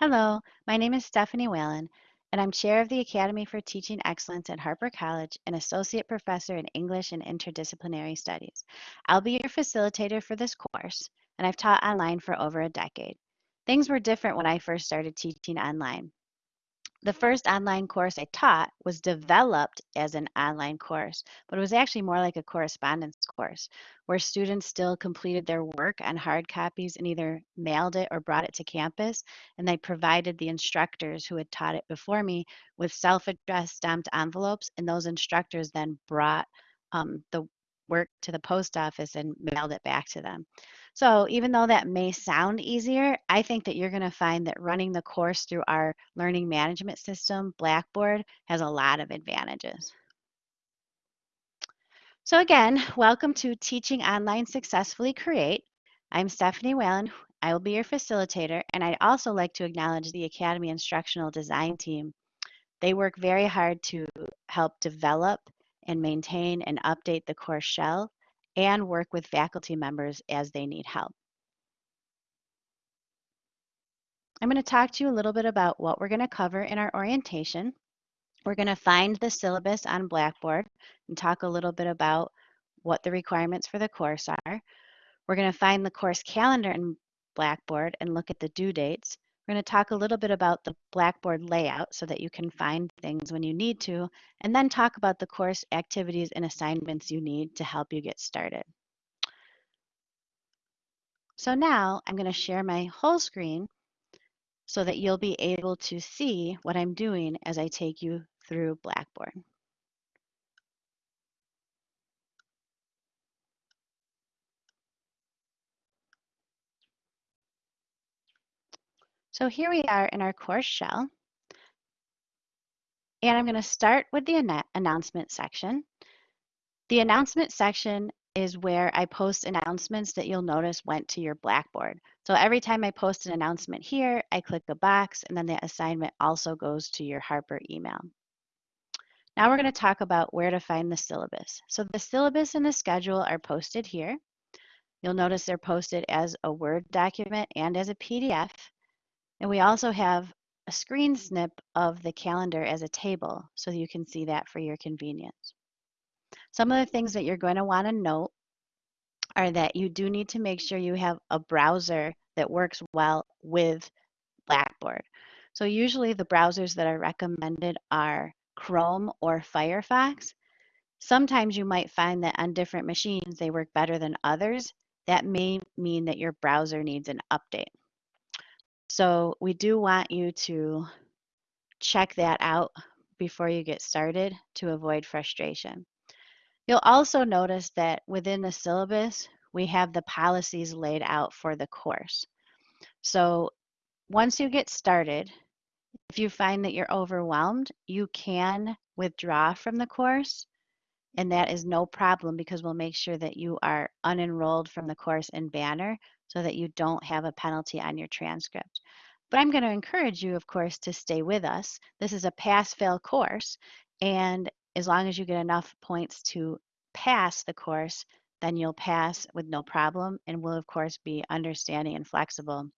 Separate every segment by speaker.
Speaker 1: Hello, my name is Stephanie Whalen, and I'm Chair of the Academy for Teaching Excellence at Harper College and Associate Professor in English and Interdisciplinary Studies. I'll be your facilitator for this course, and I've taught online for over a decade. Things were different when I first started teaching online. The first online course I taught was developed as an online course, but it was actually more like a correspondence course where students still completed their work on hard copies and either mailed it or brought it to campus. And they provided the instructors who had taught it before me with self addressed stamped envelopes. And those instructors then brought um, the work to the post office and mailed it back to them. So even though that may sound easier, I think that you're going to find that running the course through our learning management system, Blackboard, has a lot of advantages. So again, welcome to Teaching Online Successfully Create. I'm Stephanie Whalen. I will be your facilitator, and I'd also like to acknowledge the Academy Instructional Design team. They work very hard to help develop and maintain and update the course shell and work with faculty members as they need help. I'm going to talk to you a little bit about what we're going to cover in our orientation. We're going to find the syllabus on Blackboard and talk a little bit about what the requirements for the course are. We're going to find the course calendar in Blackboard and look at the due dates. We're going to talk a little bit about the Blackboard layout so that you can find things when you need to, and then talk about the course activities and assignments you need to help you get started. So now I'm going to share my whole screen so that you'll be able to see what I'm doing as I take you through Blackboard. So here we are in our course shell. And I'm going to start with the announcement section. The announcement section is where I post announcements that you'll notice went to your Blackboard. So every time I post an announcement here, I click a box and then the assignment also goes to your Harper email. Now we're going to talk about where to find the syllabus. So the syllabus and the schedule are posted here. You'll notice they're posted as a Word document and as a PDF. And we also have a screen snip of the calendar as a table so you can see that for your convenience. Some of the things that you're going to want to note are that you do need to make sure you have a browser that works well with Blackboard. So usually the browsers that are recommended are Chrome or Firefox. Sometimes you might find that on different machines they work better than others. That may mean that your browser needs an update. So we do want you to check that out before you get started to avoid frustration. You'll also notice that within the syllabus, we have the policies laid out for the course. So once you get started, if you find that you're overwhelmed, you can withdraw from the course and that is no problem because we'll make sure that you are unenrolled from the course in Banner so that you don't have a penalty on your transcript. But I'm going to encourage you, of course, to stay with us. This is a pass-fail course, and as long as you get enough points to pass the course, then you'll pass with no problem, and we'll, of course, be understanding and flexible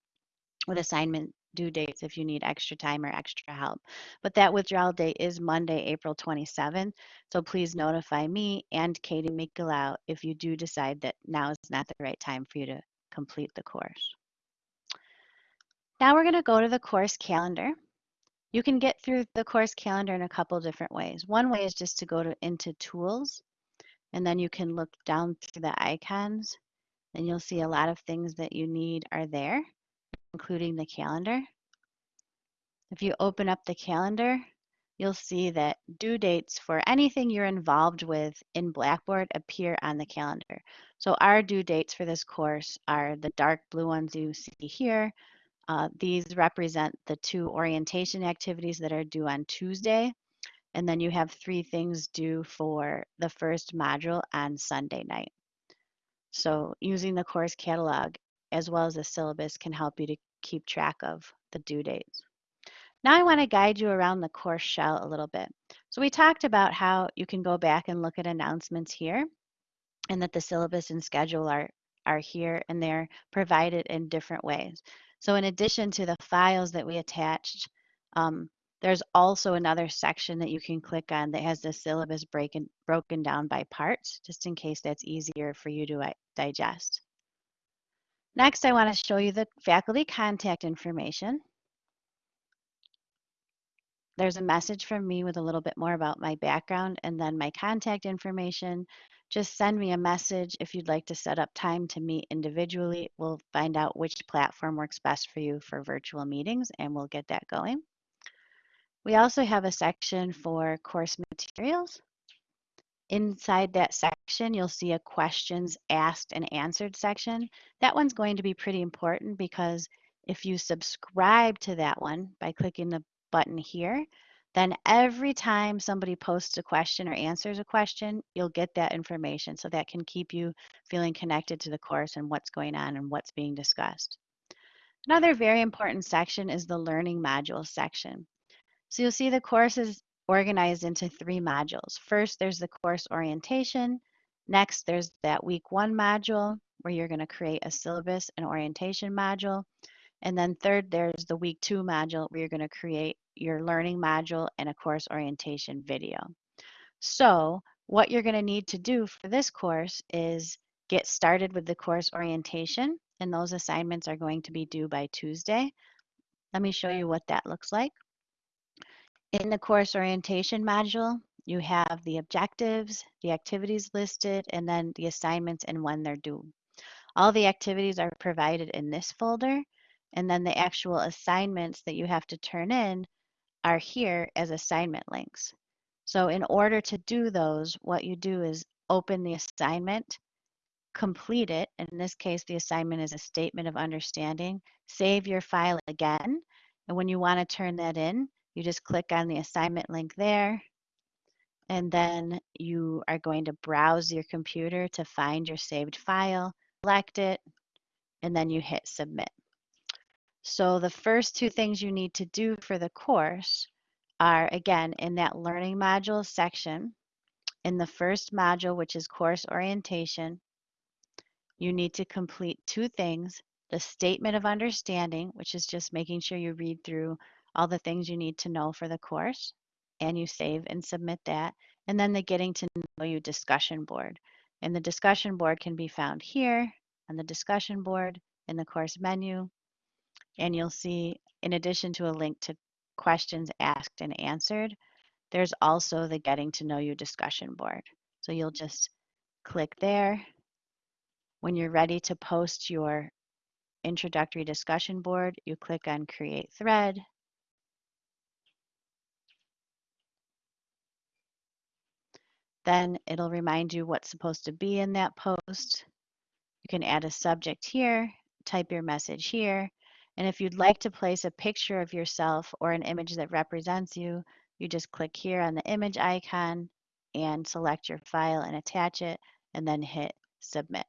Speaker 1: with assignment due dates if you need extra time or extra help. But that withdrawal date is Monday, April 27th. So please notify me and Katie Mikulau if you do decide that now is not the right time for you to complete the course. Now we're going to go to the course calendar. You can get through the course calendar in a couple different ways. One way is just to go to into tools and then you can look down through the icons and you'll see a lot of things that you need are there including the calendar. If you open up the calendar, you'll see that due dates for anything you're involved with in Blackboard appear on the calendar. So our due dates for this course are the dark blue ones you see here. Uh, these represent the two orientation activities that are due on Tuesday. And then you have three things due for the first module on Sunday night. So using the course catalog as well as the syllabus can help you to keep track of the due dates. Now I want to guide you around the course shell a little bit. So we talked about how you can go back and look at announcements here and that the syllabus and schedule are, are here and they're provided in different ways. So in addition to the files that we attached, um, there's also another section that you can click on that has the syllabus broken down by parts, just in case that's easier for you to uh, digest. Next, I want to show you the faculty contact information. There's a message from me with a little bit more about my background and then my contact information. Just send me a message if you'd like to set up time to meet individually. We'll find out which platform works best for you for virtual meetings and we'll get that going. We also have a section for course materials. Inside that section, you'll see a questions asked and answered section. That one's going to be pretty important because if you subscribe to that one by clicking the button here, then every time somebody posts a question or answers a question, you'll get that information. So that can keep you feeling connected to the course and what's going on and what's being discussed. Another very important section is the learning modules section. So you'll see the course is organized into three modules. First, there's the course orientation. Next, there's that week one module where you're going to create a syllabus and orientation module. And then third, there's the week two module where you're going to create your learning module and a course orientation video. So what you're going to need to do for this course is get started with the course orientation and those assignments are going to be due by Tuesday. Let me show you what that looks like. In the course orientation module, you have the objectives, the activities listed, and then the assignments and when they're due. All the activities are provided in this folder, and then the actual assignments that you have to turn in are here as assignment links. So in order to do those, what you do is open the assignment, complete it. In this case, the assignment is a statement of understanding. Save your file again. And when you want to turn that in, you just click on the assignment link there, and then you are going to browse your computer to find your saved file, select it, and then you hit submit. So the first two things you need to do for the course are, again, in that learning modules section, in the first module, which is course orientation, you need to complete two things, the statement of understanding, which is just making sure you read through all the things you need to know for the course, and you save and submit that. And then the Getting to Know You discussion board. And the discussion board can be found here on the discussion board in the course menu. And you'll see, in addition to a link to questions asked and answered, there's also the Getting to Know You discussion board. So you'll just click there. When you're ready to post your introductory discussion board, you click on Create Thread, Then it'll remind you what's supposed to be in that post. You can add a subject here, type your message here. And if you'd like to place a picture of yourself or an image that represents you, you just click here on the image icon and select your file and attach it and then hit submit.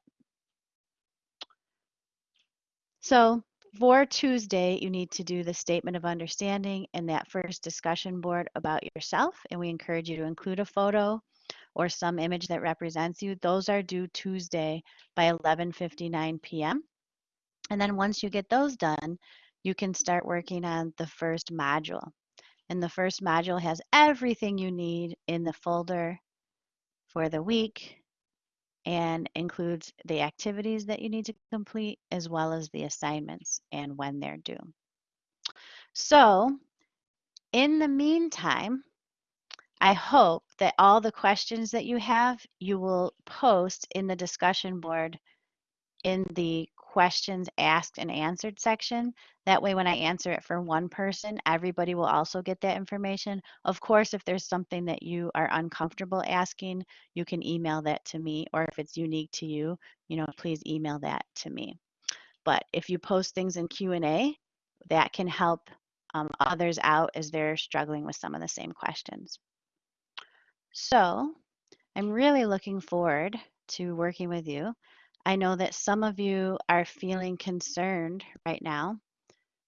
Speaker 1: So for Tuesday, you need to do the statement of understanding and that first discussion board about yourself. And we encourage you to include a photo or some image that represents you, those are due Tuesday by 11:59 p.m. And then once you get those done, you can start working on the first module. And the first module has everything you need in the folder for the week and includes the activities that you need to complete as well as the assignments and when they're due. So in the meantime, I hope that all the questions that you have, you will post in the discussion board in the questions asked and answered section. That way, when I answer it for one person, everybody will also get that information. Of course, if there's something that you are uncomfortable asking, you can email that to me, or if it's unique to you, you know, please email that to me. But if you post things in Q&A, that can help um, others out as they're struggling with some of the same questions. So I'm really looking forward to working with you. I know that some of you are feeling concerned right now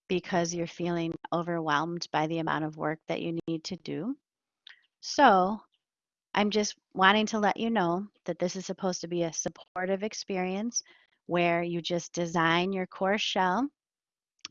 Speaker 1: because you're feeling overwhelmed by the amount of work that you need to do. So I'm just wanting to let you know that this is supposed to be a supportive experience where you just design your course shell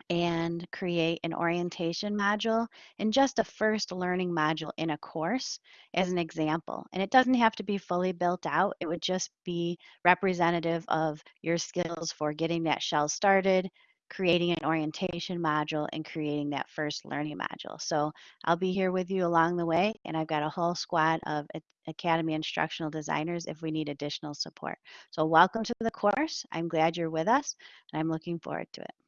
Speaker 1: and create an orientation module and just a first learning module in a course as an example. And it doesn't have to be fully built out. It would just be representative of your skills for getting that shell started, creating an orientation module, and creating that first learning module. So I'll be here with you along the way, and I've got a whole squad of Academy instructional designers if we need additional support. So welcome to the course. I'm glad you're with us, and I'm looking forward to it.